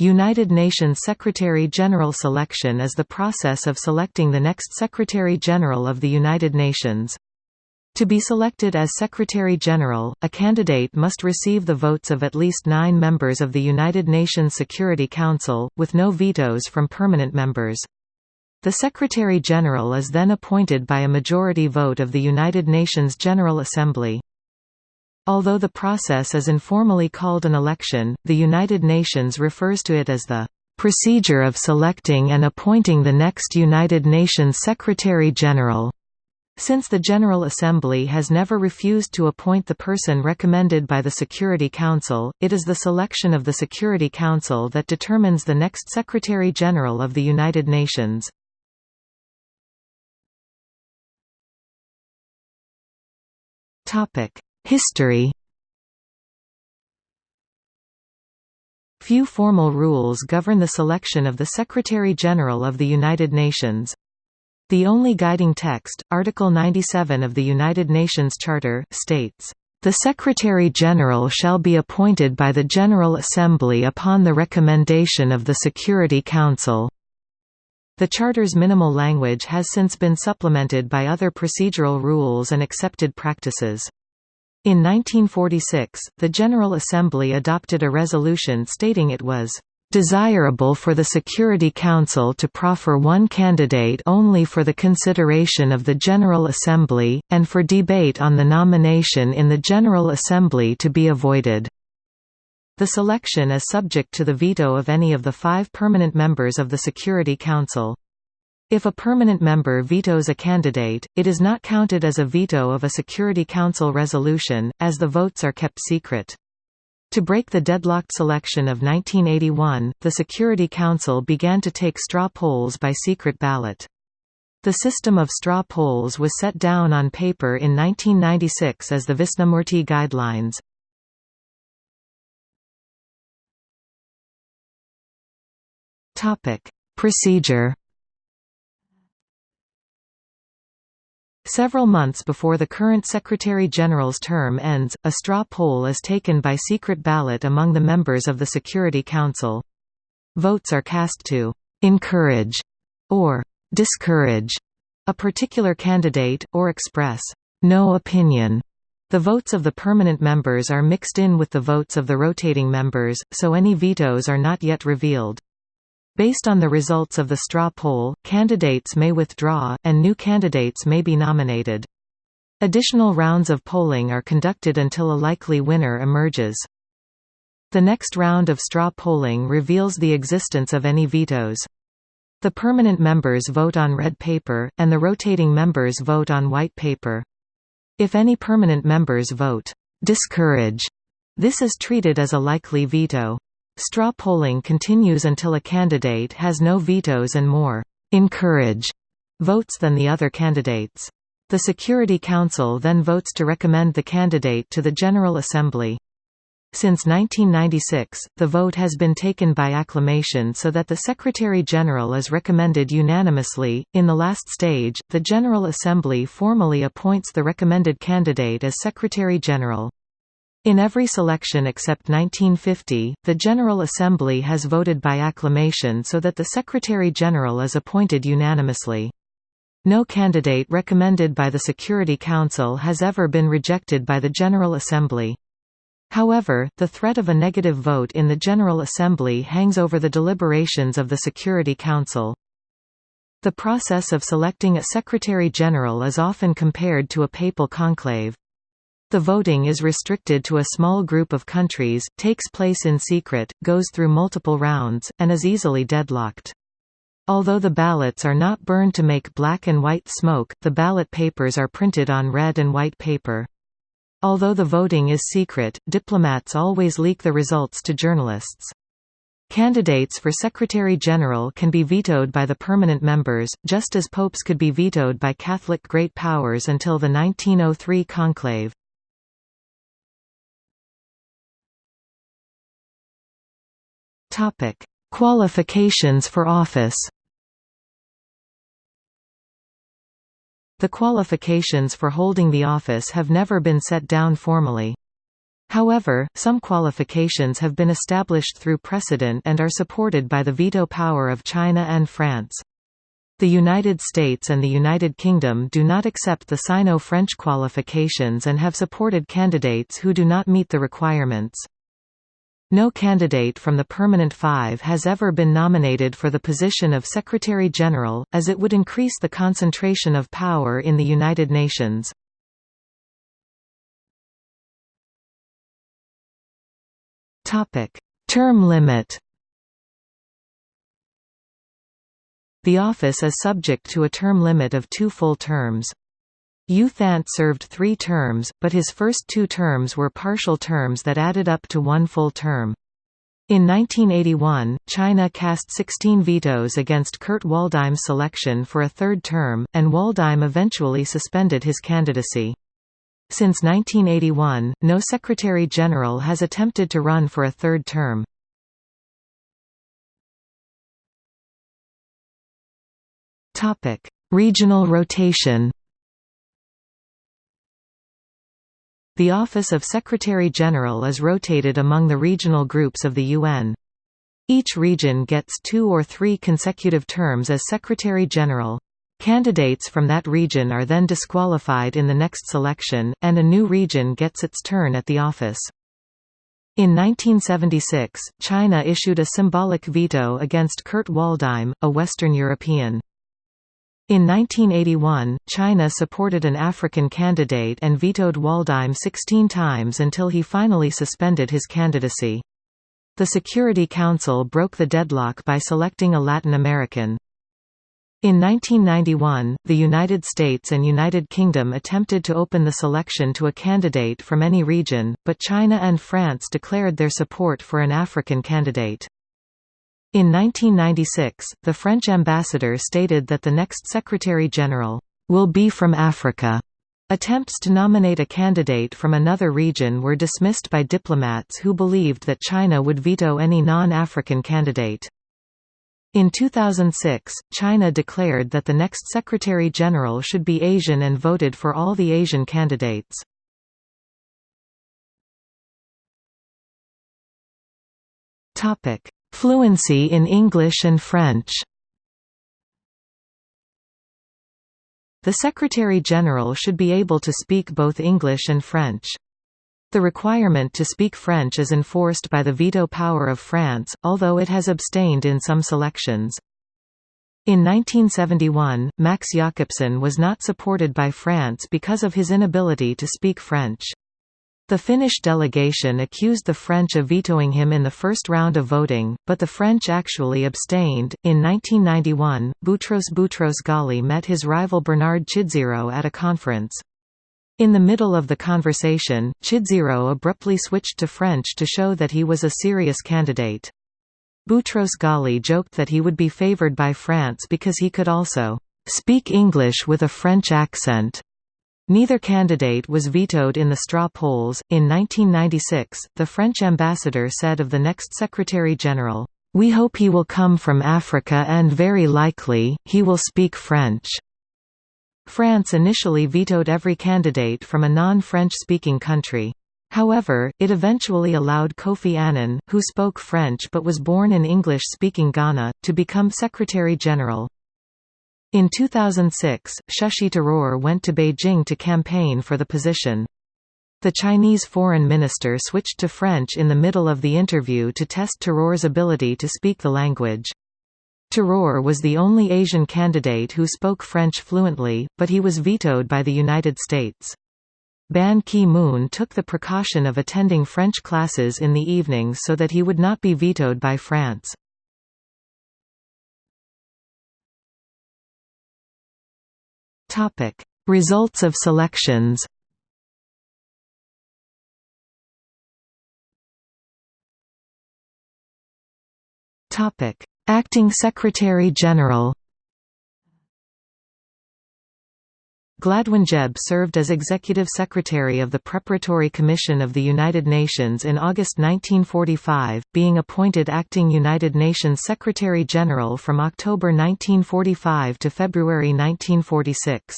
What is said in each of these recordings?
United Nations Secretary-General selection is the process of selecting the next Secretary-General of the United Nations. To be selected as Secretary-General, a candidate must receive the votes of at least nine members of the United Nations Security Council, with no vetoes from permanent members. The Secretary-General is then appointed by a majority vote of the United Nations General Assembly. Although the process is informally called an election, the United Nations refers to it as the procedure of selecting and appointing the next United Nations Secretary-General. Since the General Assembly has never refused to appoint the person recommended by the Security Council, it is the selection of the Security Council that determines the next Secretary-General of the United Nations. Topic: History Few formal rules govern the selection of the Secretary-General of the United Nations. The only guiding text, Article 97 of the United Nations Charter, states, "...the Secretary-General shall be appointed by the General Assembly upon the recommendation of the Security Council." The Charter's minimal language has since been supplemented by other procedural rules and accepted practices. In 1946, the General Assembly adopted a resolution stating it was desirable for the Security Council to proffer one candidate only for the consideration of the General Assembly, and for debate on the nomination in the General Assembly to be avoided. The selection is subject to the veto of any of the five permanent members of the Security Council. If a permanent member vetoes a candidate, it is not counted as a veto of a Security Council resolution, as the votes are kept secret. To break the deadlocked selection of 1981, the Security Council began to take straw polls by secret ballot. The system of straw polls was set down on paper in 1996 as the Wisnumurti Guidelines. Procedure Several months before the current Secretary-General's term ends, a straw poll is taken by secret ballot among the members of the Security Council. Votes are cast to «encourage» or «discourage» a particular candidate, or express «no opinion». The votes of the permanent members are mixed in with the votes of the rotating members, so any vetoes are not yet revealed. Based on the results of the straw poll, candidates may withdraw, and new candidates may be nominated. Additional rounds of polling are conducted until a likely winner emerges. The next round of straw polling reveals the existence of any vetoes. The permanent members vote on red paper, and the rotating members vote on white paper. If any permanent members vote, "'discourage'", this is treated as a likely veto. Straw polling continues until a candidate has no vetoes and more encourage votes than the other candidates. The Security Council then votes to recommend the candidate to the General Assembly. Since 1996, the vote has been taken by acclamation so that the Secretary-General is recommended unanimously. In the last stage, the General Assembly formally appoints the recommended candidate as Secretary-General. In every selection except 1950, the General Assembly has voted by acclamation so that the Secretary-General is appointed unanimously. No candidate recommended by the Security Council has ever been rejected by the General Assembly. However, the threat of a negative vote in the General Assembly hangs over the deliberations of the Security Council. The process of selecting a Secretary-General is often compared to a papal conclave. The voting is restricted to a small group of countries, takes place in secret, goes through multiple rounds, and is easily deadlocked. Although the ballots are not burned to make black and white smoke, the ballot papers are printed on red and white paper. Although the voting is secret, diplomats always leak the results to journalists. Candidates for Secretary-General can be vetoed by the permanent members, just as popes could be vetoed by Catholic great powers until the 1903 conclave. Topic: Qualifications for office. The qualifications for holding the office have never been set down formally. However, some qualifications have been established through precedent and are supported by the veto power of China and France. The United States and the United Kingdom do not accept the Sino-French qualifications and have supported candidates who do not meet the requirements. No candidate from the Permanent Five has ever been nominated for the position of Secretary-General, as it would increase the concentration of power in the United Nations. Term limit The office is subject to a term limit of two full terms. U Thant served three terms, but his first two terms were partial terms that added up to one full term. In 1981, China cast 16 vetoes against Kurt Waldheim's selection for a third term, and Waldheim eventually suspended his candidacy. Since 1981, no Secretary-General has attempted to run for a third term. Regional rotation. The office of Secretary-General is rotated among the regional groups of the UN. Each region gets two or three consecutive terms as Secretary-General. Candidates from that region are then disqualified in the next selection, and a new region gets its turn at the office. In 1976, China issued a symbolic veto against Kurt Waldheim, a Western European. In 1981, China supported an African candidate and vetoed Waldheim 16 times until he finally suspended his candidacy. The Security Council broke the deadlock by selecting a Latin American. In 1991, the United States and United Kingdom attempted to open the selection to a candidate from any region, but China and France declared their support for an African candidate. In 1996, the French ambassador stated that the next Secretary-General will be from Africa. Attempts to nominate a candidate from another region were dismissed by diplomats who believed that China would veto any non-African candidate. In 2006, China declared that the next Secretary-General should be Asian and voted for all the Asian candidates. Topic: Fluency in English and French The Secretary-General should be able to speak both English and French. The requirement to speak French is enforced by the veto power of France, although it has abstained in some selections. In 1971, Max Jakobson was not supported by France because of his inability to speak French. The Finnish delegation accused the French of vetoing him in the first round of voting, but the French actually abstained. In 1991, Boutros Boutros Ghali met his rival Bernard Chidzero at a conference. In the middle of the conversation, Chidzero abruptly switched to French to show that he was a serious candidate. Boutros Ghali joked that he would be favored by France because he could also speak English with a French accent. Neither candidate was vetoed in the straw polls. In 1996, the French ambassador said of the next Secretary General, We hope he will come from Africa and very likely, he will speak French. France initially vetoed every candidate from a non-French speaking country. However, it eventually allowed Kofi Annan, who spoke French but was born in English-speaking Ghana, to become Secretary General. In 2006, Shashi Tharoor went to Beijing to campaign for the position. The Chinese foreign minister switched to French in the middle of the interview to test Tharoor's ability to speak the language. Tharoor was the only Asian candidate who spoke French fluently, but he was vetoed by the United States. Ban Ki-moon took the precaution of attending French classes in the evenings so that he would not be vetoed by France. Topic: Results of selections. Topic: Acting Secretary General. Gladwyn Jebb served as Executive Secretary of the Preparatory Commission of the United Nations in August 1945, being appointed Acting United Nations Secretary-General from October 1945 to February 1946.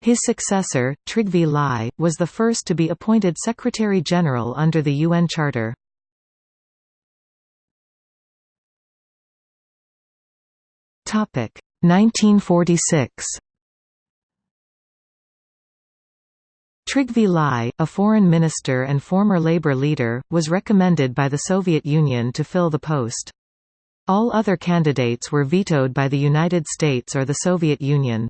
His successor, Trygve Lie, was the first to be appointed Secretary-General under the UN Charter. Topic 1946. Trygve Lie, a foreign minister and former labor leader, was recommended by the Soviet Union to fill the post. All other candidates were vetoed by the United States or the Soviet Union.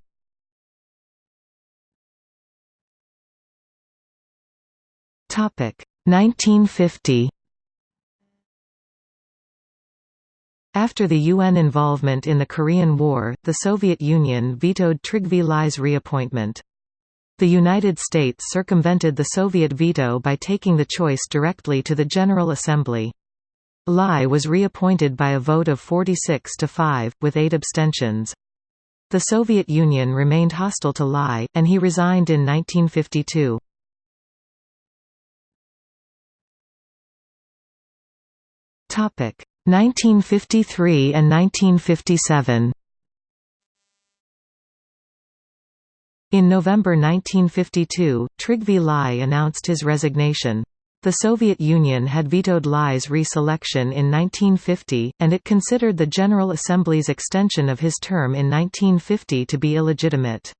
Topic 1950 After the UN involvement in the Korean War, the Soviet Union vetoed Trygve Lie's reappointment. The United States circumvented the Soviet veto by taking the choice directly to the General Assembly. Lie was reappointed by a vote of 46 to 5, with eight abstentions. The Soviet Union remained hostile to Lie, and he resigned in 1952. 1953 and 1957 In November 1952, Trygve Lie announced his resignation. The Soviet Union had vetoed Lie's re-selection in 1950, and it considered the General Assembly's extension of his term in 1950 to be illegitimate.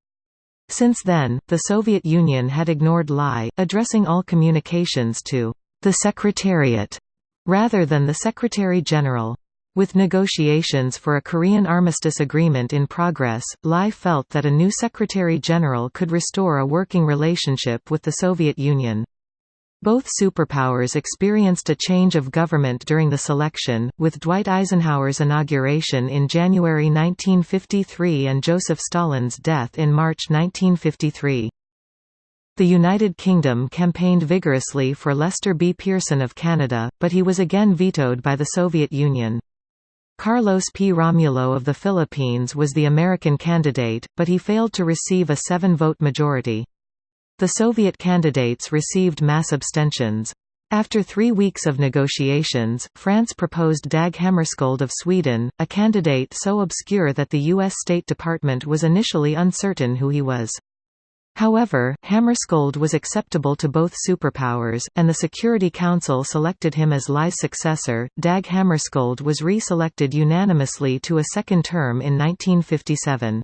Since then, the Soviet Union had ignored Lie, addressing all communications to the Secretariat rather than the Secretary-General. With negotiations for a Korean armistice agreement in progress, Lie felt that a new Secretary-General could restore a working relationship with the Soviet Union. Both superpowers experienced a change of government during the selection, with Dwight Eisenhower's inauguration in January 1953 and Joseph Stalin's death in March 1953. The United Kingdom campaigned vigorously for Lester B. Pearson of Canada, but he was again vetoed by the Soviet Union. Carlos P. Romulo of the Philippines was the American candidate, but he failed to receive a seven-vote majority. The Soviet candidates received mass abstentions. After three weeks of negotiations, France proposed Dag Hammarskjöld of Sweden, a candidate so obscure that the U.S. State Department was initially uncertain who he was. However, Hammarskjöld was acceptable to both superpowers, and the Security Council selected him as Lie's successor. Dag Hammarskjöld was re-selected unanimously to a second term in 1957.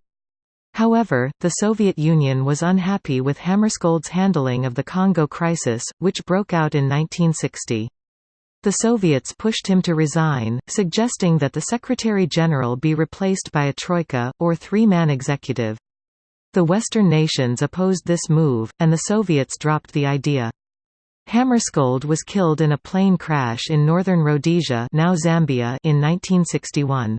However, the Soviet Union was unhappy with Hammarskjöld's handling of the Congo crisis, which broke out in 1960. The Soviets pushed him to resign, suggesting that the Secretary-General be replaced by a troika, or three-man executive. The Western nations opposed this move, and the Soviets dropped the idea. Hammarskjöld was killed in a plane crash in northern Rhodesia now Zambia in 1961.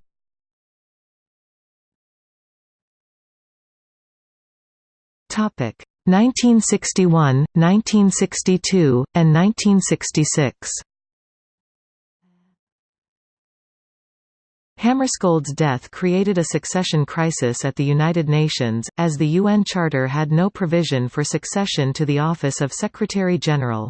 Topic 1961, 1962, and 1966. Hammarskjöld's death created a succession crisis at the United Nations, as the UN Charter had no provision for succession to the office of Secretary-General.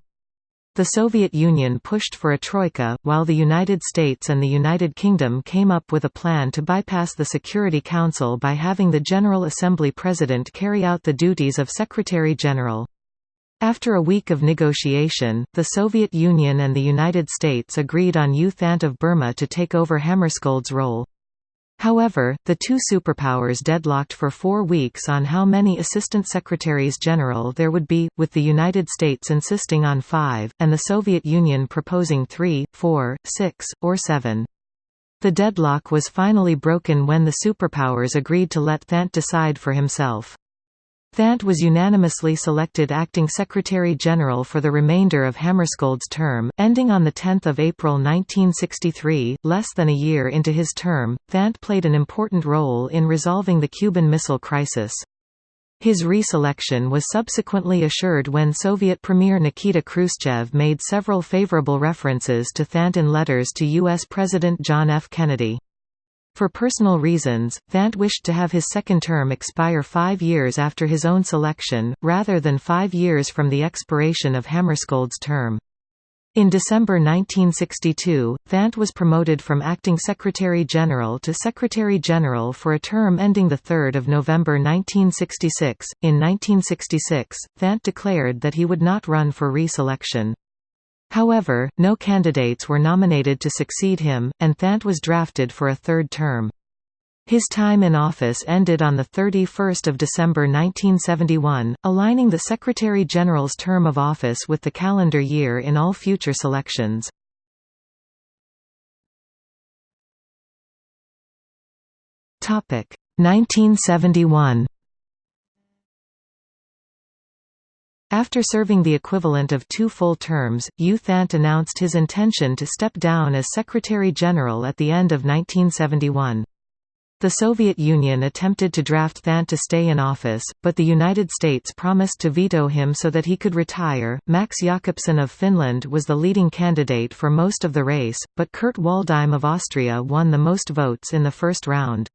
The Soviet Union pushed for a troika, while the United States and the United Kingdom came up with a plan to bypass the Security Council by having the General Assembly President carry out the duties of Secretary-General. After a week of negotiation, the Soviet Union and the United States agreed on U Thant of Burma to take over Hammarskjöld's role. However, the two superpowers deadlocked for four weeks on how many Assistant Secretaries General there would be, with the United States insisting on five, and the Soviet Union proposing three, four, six, or seven. The deadlock was finally broken when the superpowers agreed to let Thant decide for himself. Thant was unanimously selected acting Secretary-General for the remainder of Hammarskjöld's term, ending on 10 April 1963. Less than a year into his term, Thant played an important role in resolving the Cuban Missile Crisis. His reselection was subsequently assured when Soviet Premier Nikita Khrushchev made several favorable references to Thant in letters to U.S. President John F. Kennedy. For personal reasons, Thant wished to have his second term expire five years after his own selection, rather than five years from the expiration of Hammarskjöld's term. In December 1962, Thant was promoted from Acting Secretary-General to Secretary-General for a term ending 3 November 1966. In 1966, Thant declared that he would not run for re-selection. However, no candidates were nominated to succeed him, and Thant was drafted for a third term. His time in office ended on 31 December 1971, aligning the Secretary-General's term of office with the calendar year in all future selections. Topic 1971. After serving the equivalent of two full terms, U Thant announced his intention to step down as Secretary-General at the end of 1971. The Soviet Union attempted to draft Thant to stay in office, but the United States promised to veto him so that he could retire. Max Jakobson of Finland was the leading candidate for most of the race, but Kurt Waldheim of Austria won the most votes in the first round.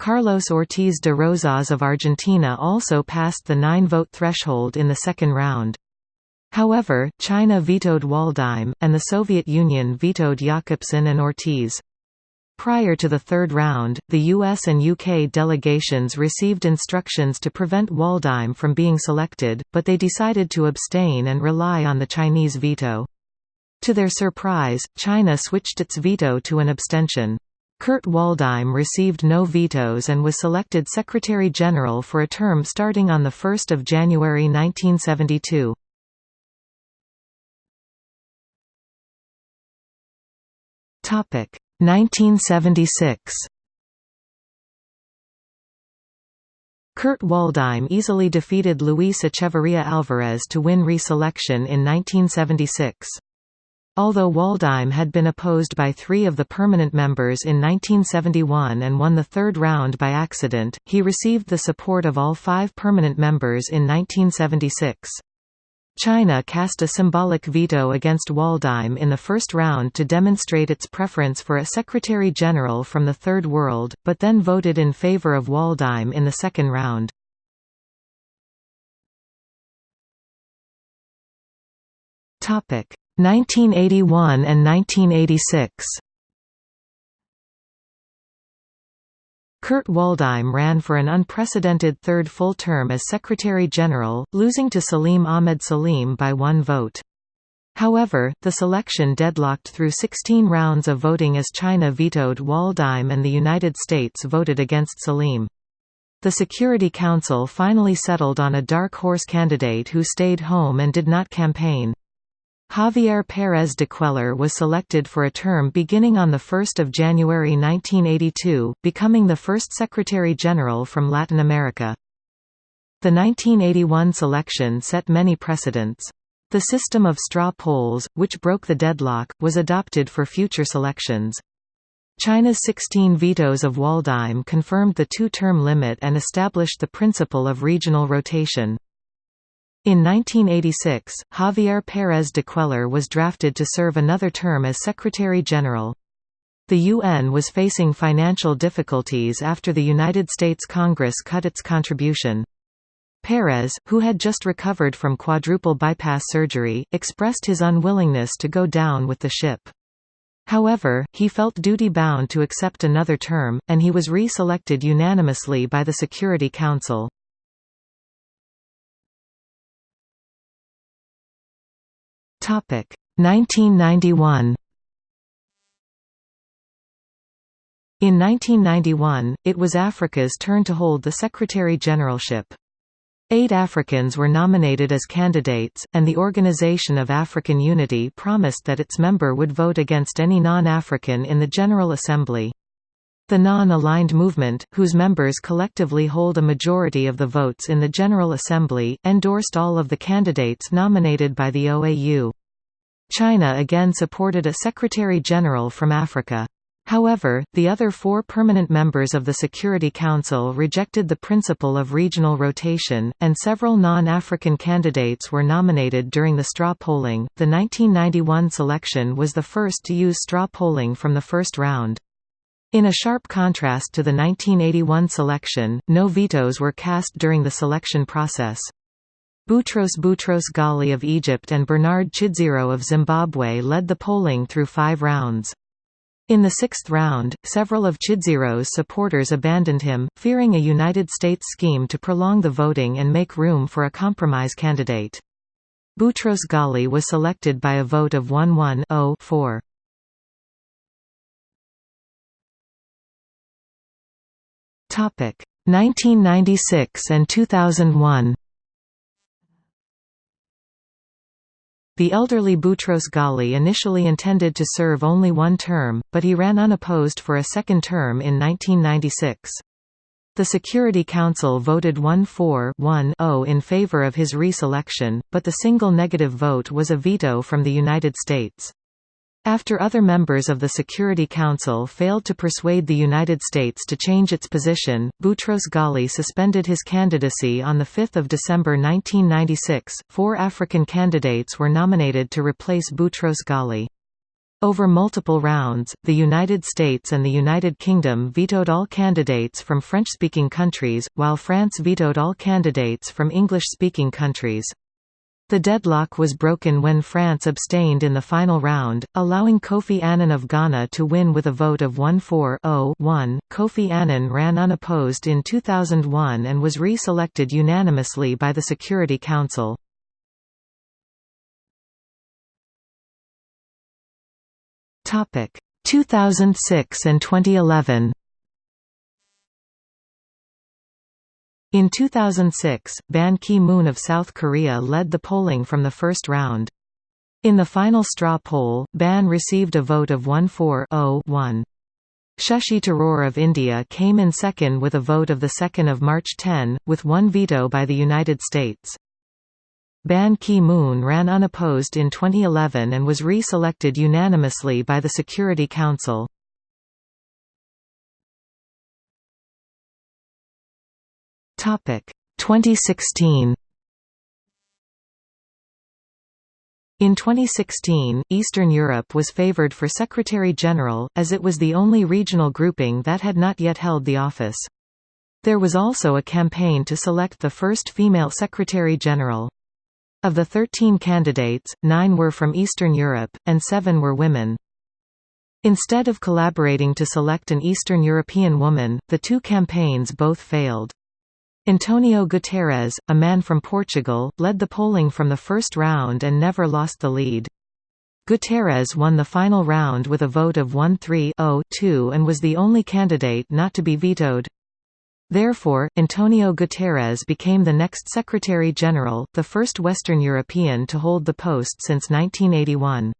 Carlos Ortiz de Rosas of Argentina also passed the nine-vote threshold in the second round. However, China vetoed Waldheim, and the Soviet Union vetoed Jakobson and Ortiz. Prior to the third round, the US and UK delegations received instructions to prevent Waldheim from being selected, but they decided to abstain and rely on the Chinese veto. To their surprise, China switched its veto to an abstention. Kurt Waldheim received no vetoes and was selected Secretary-General for a term starting on 1 January 1972. Topic 1976 Kurt Waldheim easily defeated Luis Echeverría Álvarez to win re-selection in 1976. Although Waldheim had been opposed by three of the permanent members in 1971 and won the third round by accident, he received the support of all five permanent members in 1976. China cast a symbolic veto against Waldheim in the first round to demonstrate its preference for a Secretary-General from the Third World, but then voted in favor of Waldheim in the second round. Topic 1981 and 1986. Kurt Waldheim ran for an unprecedented third full term as Secretary-General, losing to Salim Ahmed Salim by one vote. However, the selection deadlocked through 16 rounds of voting as China vetoed Waldheim and the United States voted against Salim. The Security Council finally settled on a dark horse candidate who stayed home and did not campaign. Javier Pérez de Cuellar was selected for a term beginning on 1 January 1982, becoming the first Secretary-General from Latin America. The 1981 selection set many precedents. The system of straw polls, which broke the deadlock, was adopted for future selections. China's 16 vetoes of Waldheim confirmed the two-term limit and established the principle of regional rotation. In 1986, Javier Pérez de Cuellar was drafted to serve another term as Secretary-General. The UN was facing financial difficulties after the United States Congress cut its contribution. Pérez, who had just recovered from quadruple bypass surgery, expressed his unwillingness to go down with the ship. However, he felt duty-bound to accept another term, and he was re-selected unanimously by the Security Council. Topic 1991. In 1991, it was Africa's turn to hold the Secretary-Generalship. Eight Africans were nominated as candidates, and the Organization of African Unity promised that its member would vote against any non-African in the General Assembly. The non-aligned movement, whose members collectively hold a majority of the votes in the General Assembly, endorsed all of the candidates nominated by the OAU. China again supported a Secretary-General from Africa. However, the other four permanent members of the Security Council rejected the principle of regional rotation, and several non-African candidates were nominated during the straw polling. The 1991 selection was the first to use straw polling from the first round. In a sharp contrast to the 1981 selection, no vetoes were cast during the selection process. Boutros Boutros Ghali of Egypt and Bernard Chidzero of Zimbabwe led the polling through five rounds. In the sixth round, several of Chidzero's supporters abandoned him, fearing a United States scheme to prolong the voting and make room for a compromise candidate. Boutros Ghali was selected by a vote of 1-1-0-4. Topic 1996 and 2001. The elderly Boutros Ghali initially intended to serve only one term, but he ran unopposed for a second term in 1996. The Security Council voted 1-4-1-0 in favor of his re-selection, but the single negative vote was a veto from the United States. After other members of the Security Council failed to persuade the United States to change its position, Boutros Ghali suspended his candidacy on 5 December 1996. Four African candidates were nominated to replace Boutros Ghali. Over multiple rounds, the United States and the United Kingdom vetoed all candidates from French-speaking countries, while France vetoed all candidates from English-speaking countries. The deadlock was broken when France abstained in the final round, allowing Kofi Annan of Ghana to win with a vote of 1-4-0-1. Kofi Annan ran unopposed in 2001 and was re-selected unanimously by the Security Council. Topic 2006 and 2011. In 2006, Ban Ki-moon of South Korea led the polling from the first round. In the final straw poll, Ban received a vote of 1-4-0-1. Shashi Tharoor of India came in second with a vote of 2 March 10, with one veto by the United States. Ban Ki-moon ran unopposed in 2011 and was re-selected unanimously by the Security Council. Topic 2016. In 2016, Eastern Europe was favored for Secretary-General, as it was the only regional grouping that had not yet held the office. There was also a campaign to select the first female Secretary-General. Of the 13 candidates, nine were from Eastern Europe, and seven were women. Instead of collaborating to select an Eastern European woman, the two campaigns both failed. Antonio Guterres, a man from Portugal, led the polling from the first round and never lost the lead. Guterres won the final round with a vote of 1-3-0-2 and was the only candidate not to be vetoed. Therefore, Antonio Guterres became the next Secretary-General, the first Western European to hold the post since 1981.